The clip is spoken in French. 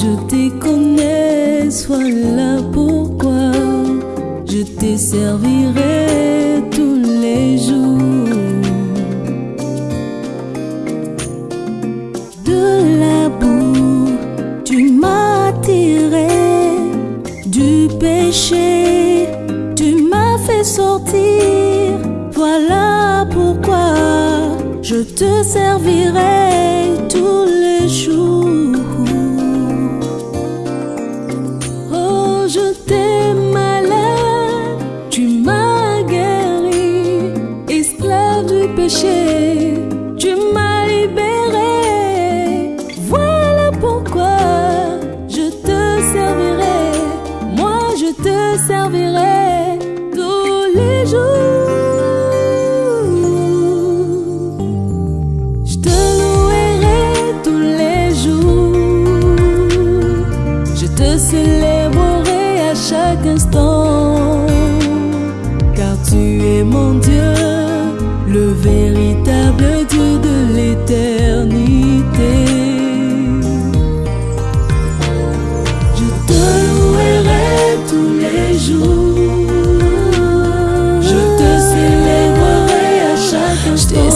Je te connais, sois là pourquoi je te servirai tous les jours? De la boue, tu m'as tiré du péché, tu m'as fait sortir. Voilà pourquoi je te servirai tous les jours. servirai tous les jours. Je te louerai tous les jours. Je te célébrerai à chaque instant. Car tu es mon Dieu, le véritable Dieu de l'éternité. jour. Je te célébrerai à chaque instant.